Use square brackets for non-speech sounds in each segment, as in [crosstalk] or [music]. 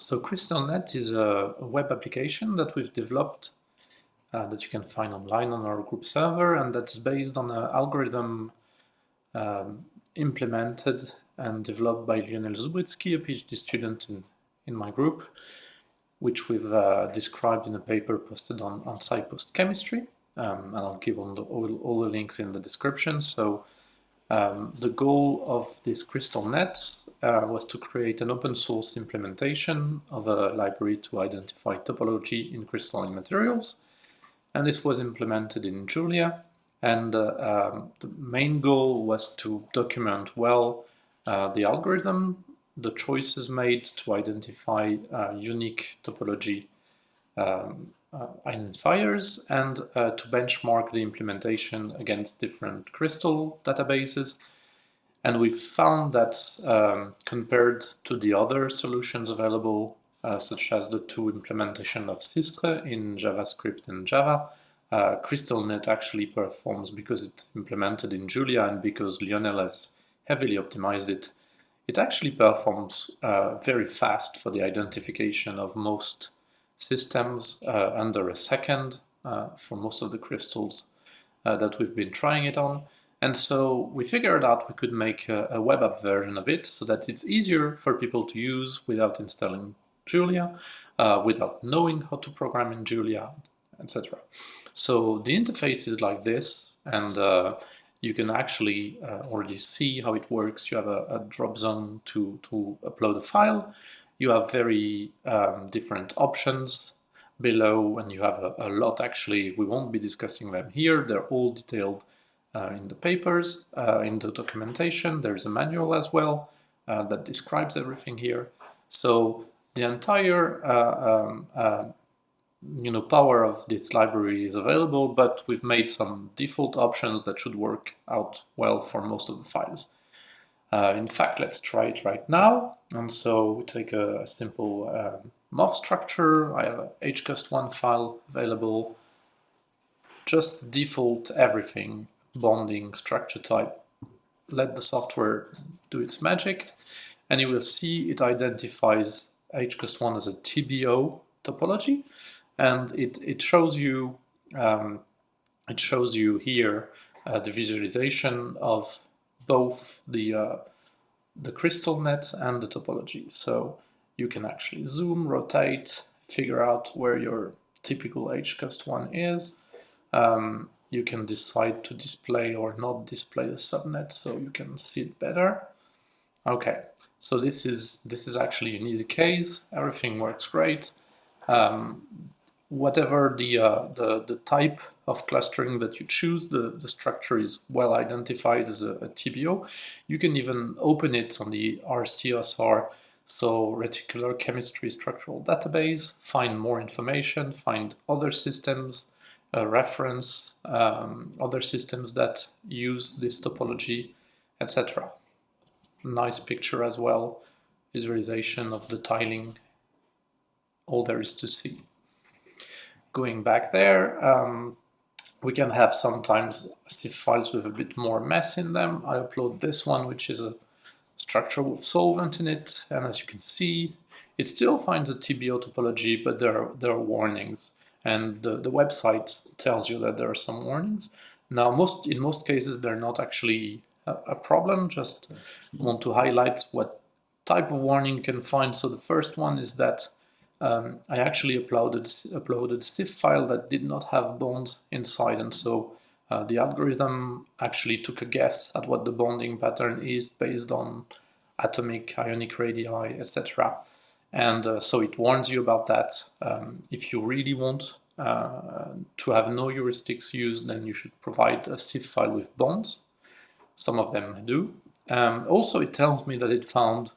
So CrystalNet is a, web application that we've developed uh, that you can find online on our group server and that's based on an algorithm um, implemented and developed by Lionel Zoubritzky, a PhD student in, in my group, which we've uh, described in a paper posted on, on SciPost Chemistry. Um, and I'll give all the, all, all, the links in the description. So um, the goal of this CrystalNet uh, was to create an open source implementation of a library to identify topology in crystalline materials. And this was implemented in Julia. And uh, um, the main goal was to document well uh, the algorithm, the choices made to identify uh, unique topology um, identifiers and uh, to benchmark the implementation against different crystal databases. And we found that um, compared to the other solutions available, uh, such as the two implementation of Systre in JavaScript and Java, uh, CrystalNet actually performs because it's implemented in Julia and because Lionel has heavily optimized it. It actually performs uh, very fast for the identification of most systems uh, under a second uh, for most of the crystals uh, that we've been trying it on. And so we figured out we could make a, a, web app version of it so that it's easier for people to use without installing Julia, uh, without knowing how to program in Julia, etc. So the interface is like this, and uh, you can actually uh, already see how it works. You have a, a drop zone to, to upload a file you have very um, different options below and you have a, a, lot. Actually we won't be discussing them here. They're all detailed uh, in the papers uh, in the documentation. There's a manual as well uh, that describes everything here. So the entire uh, um, uh, you know power of this library is available but we've made some default options that should work out well for most of the files uh, in fact, let's try it right now. And so we take a, simple um, MOF structure. I have a HKUST-1 file available. Just default everything, bonding, structure type. Let the software do its magic. And you will see it identifies HKUST-1 as a TBO topology. And it, it shows you um, it shows you here uh, the visualization of both the, uh, the crystal net and the topology. So you can actually zoom, rotate, figure out where your typical HKUST-1 is. Um, you can decide to display or not display the subnet so you can see it better. Okay, so this is this is actually an easy case. Everything works great. Um, whatever the, uh, the, the type of clustering that you choose, the, the structure is well identified as a, a TBO. You can even open it on the RCSR, so Reticular Chemistry Structural Database, find more information, find other systems, uh, reference um, other systems that use this topology, etc. Nice picture as well, visualization of the tiling, all there is to see going back there. Um, we can have sometimes CIF files with a bit more mess in them. I upload this one, which is a structure with solvent in it. And as you can see, it still finds a TBO topology, but there are, there are warnings. And the, the website tells you that there are some warnings. Now, most in most cases, they're not actually a, a problem. Just want to highlight what type of warning you can find. So the first one is that um, I actually uploaded uploaded CIF file that did not have bonds inside, and so uh, the algorithm actually took a guess at what the bonding pattern is based on atomic, ionic radii, etc. And uh, so it warns you about that. Um, if you really want uh, to have no heuristics used, then you should provide a CIF file with bonds. Some of them do. Um, also, it tells me that it found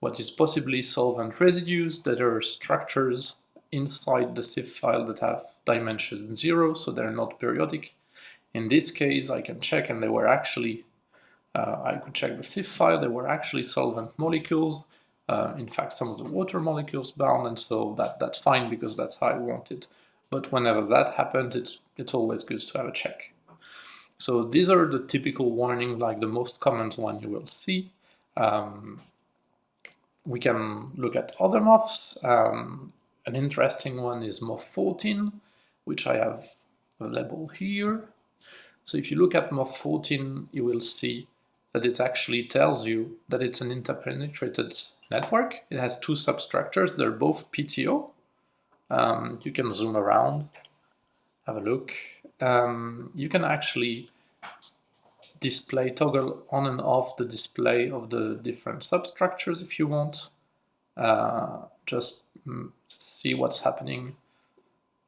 what is possibly solvent residues that are structures inside the CIF file that have dimension zero, so they're not periodic. In this case, I can check and they were actually, uh, I could check the CIF file, they were actually solvent molecules. Uh, in fact, some of the water molecules bound, and so that, that's fine because that's how I want it. But whenever that happens, it's, it's always good to have a check. So these are the typical warnings, like the most common one you will see. Um, we can look at other MOFs. Um, an interesting one is MOF 14, which I have available here. So if you look at MOF 14, you will see that it actually tells you that it's an interpenetrated network. It has two substructures. They're both PTO. Um, you can zoom around, have a look. Um, you can actually display toggle on and off the display of the different substructures if you want. Uh, just mm, see what's happening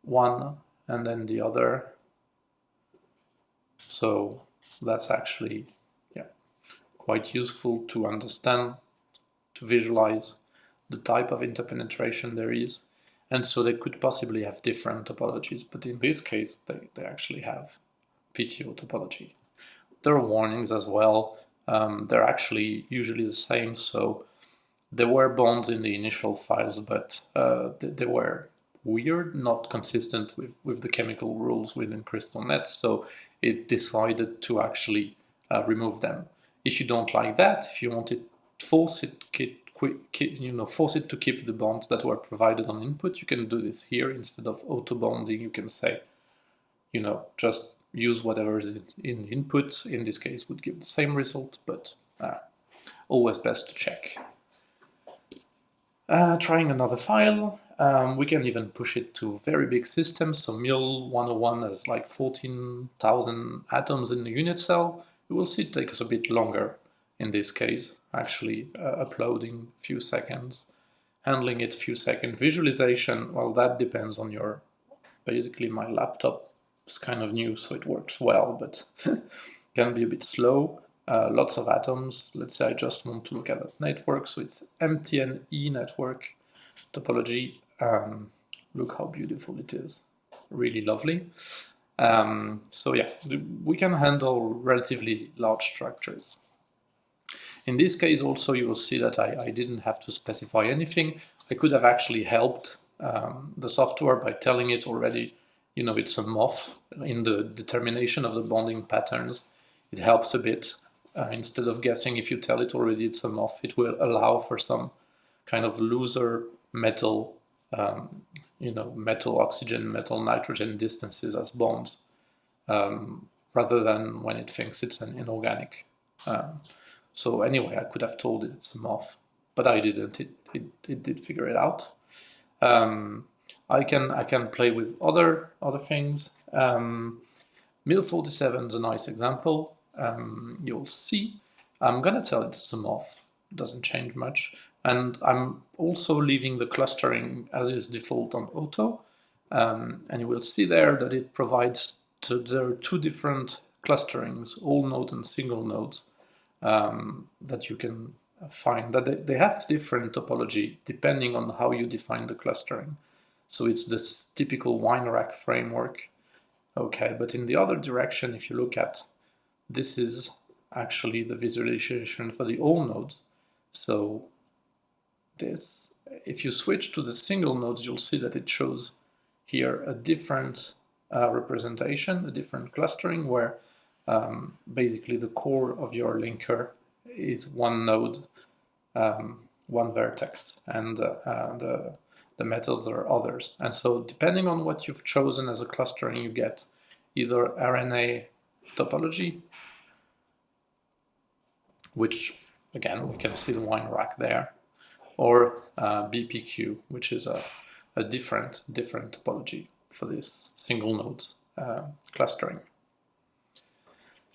one and then the other. So that's actually yeah, quite useful to understand, to visualize the type of interpenetration there is. And so they could possibly have different topologies, but in this case, they, they actually have PTO topology. There are warnings as well. Um, they're actually usually the same. So there were bonds in the initial files, but uh, they, were weird, not consistent with, with the chemical rules within CrystalNet. So it decided to actually uh, remove them. If you don't like that, if you want it, force it, you know, force it to keep the bonds that were provided on input, you can do this here instead of auto bonding. You can say, you know, just use whatever is in input, in this case would give the same result, but uh, always best to check. Uh, trying another file, um, we can even push it to very big systems, so MIL 101 has like 14,000 atoms in the unit cell. You will see it takes a bit longer in this case, actually uh, uploading few seconds, handling it few seconds. Visualization, well that depends on your, basically my laptop it's kind of new, so it works well, but [laughs] can be a bit slow. Uh, lots of atoms. Let's say I just want to look at that network. So it's MTNE network topology. Um, look how beautiful it is. Really lovely. Um, so yeah, we can handle relatively large structures. In this case also you will see that I, I didn't have to specify anything. I could have actually helped um, the software by telling it already you know, it's a MOF in the determination of the bonding patterns. It helps a bit. Uh, instead of guessing if you tell it already it's a MOF, it will allow for some kind of looser metal, um, you know, metal oxygen, metal nitrogen distances as bonds, um, rather than when it thinks it's an inorganic. Um, so anyway, I could have told it it's a MOF, but I didn't. It, it, it did figure it out. Um, I can I can play with other other things. Um, MIL47 is a nice example. Um, you'll see. I'm gonna tell it to off. Doesn't change much. And I'm also leaving the clustering as is default on auto. Um, and you will see there that it provides to, there are two different clusterings, all node and single nodes, um, that you can find. That they, they have different topology depending on how you define the clustering. So it's this typical wine rack framework. Okay, but in the other direction, if you look at, this is actually the visualization for the all nodes. So this, if you switch to the single nodes, you'll see that it shows here a different uh, representation, a different clustering where um, basically the core of your linker is one node, um, one vertex, and uh, uh, the metals are others. And so depending on what you've chosen as a clustering, you get either RNA topology, which again, we can see the wine rack there, or uh, BPQ, which is a, a different, different topology for this single node uh, clustering.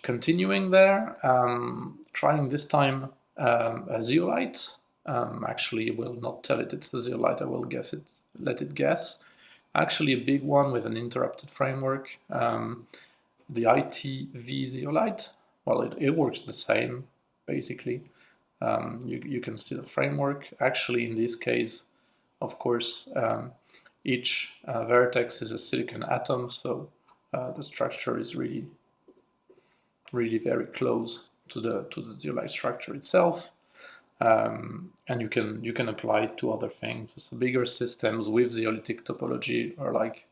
Continuing there, um, trying this time um, a zeolite um, actually will not tell it it's the zeolite, I will guess it, let it guess. Actually a big one with an interrupted framework, um, the ITV zeolite, well it, it works the same basically. Um, you, you can see the framework. Actually in this case, of course, um, each uh, vertex is a silicon atom, so uh, the structure is really, really very close to the to the zeolite structure itself. Um, and you can you can apply it to other things. So bigger systems with zeolitic topology are like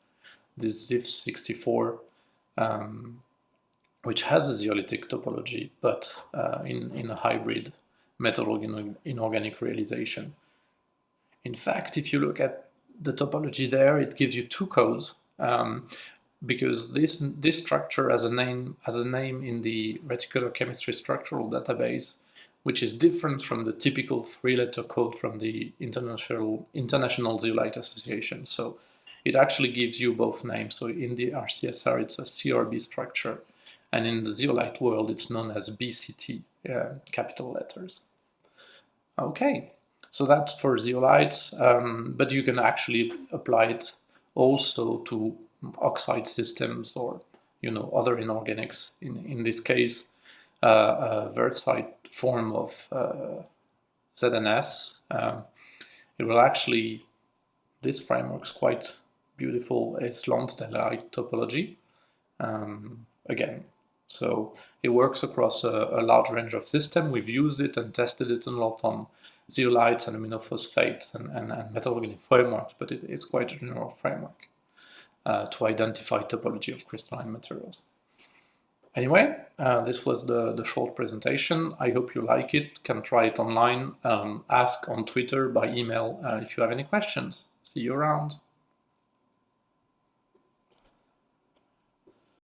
this ZIF64, um, which has a zeolitic topology, but uh, in, in a hybrid metal inorganic realization. In fact, if you look at the topology there, it gives you two codes um, because this this structure has a name has a name in the reticular chemistry structural database, which is different from the typical three-letter code from the International International Zeolite Association. So it actually gives you both names. So in the RCSR, it's a CRB structure, and in the zeolite world, it's known as BCT, uh, capital letters. Okay, so that's for zeolites, um, but you can actually apply it also to oxide systems or you know other inorganics. In in this case, uh, a wurtzite form of uh, ZNS. Um, it will actually this framework's quite beautiful is Lonsdaleite topology. Um, again, so it works across a, a, large range of systems. We've used it and tested it a lot on zeolites and aluminophosphates and, and, and frameworks, but it, it's quite a general framework uh, to identify topology of crystalline materials. Anyway, uh, this was the, the short presentation. I hope you like it, can try it online, um, ask on Twitter, by email uh, if you have any questions. See you around.